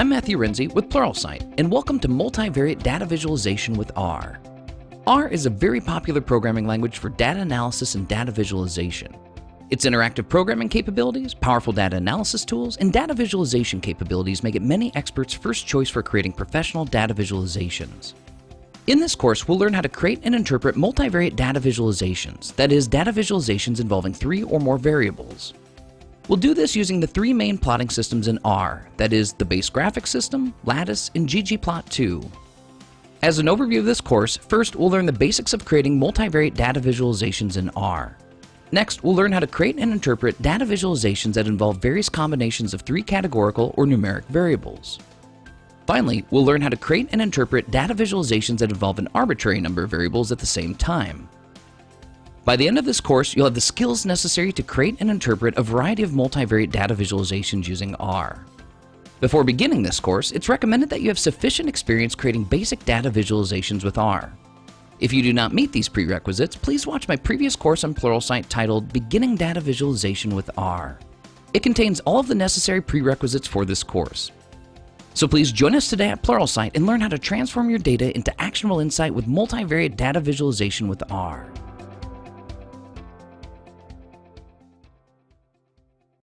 Matthew Renze with Pluralsight, and welcome to Multivariate Data Visualization with R. R is a very popular programming language for data analysis and data visualization. Its interactive programming capabilities, powerful data analysis tools, and data visualization capabilities make it many experts' first choice for creating professional data visualizations. In this course, we'll learn how to create and interpret multivariate data visualizations, that is, data visualizations involving three or more variables. We'll do this using the three main plotting systems in R, that is, the base graphics system, Lattice, and ggplot2. As an overview of this course, first we'll learn the basics of creating multivariate data visualizations in R. Next, we'll learn how to create and interpret data visualizations that involve various combinations of three categorical or numeric variables. Finally, we'll learn how to create and interpret data visualizations that involve an arbitrary number of variables at the same time. By the end of this course, you'll have the skills necessary to create and interpret a variety of multivariate data visualizations using R. Before beginning this course, it's recommended that you have sufficient experience creating basic data visualizations with R. If you do not meet these prerequisites, please watch my previous course on Pluralsight titled Beginning Data Visualization with R. It contains all of the necessary prerequisites for this course. So please join us today at Pluralsight and learn how to transform your data into actionable insight with multivariate data visualization with R.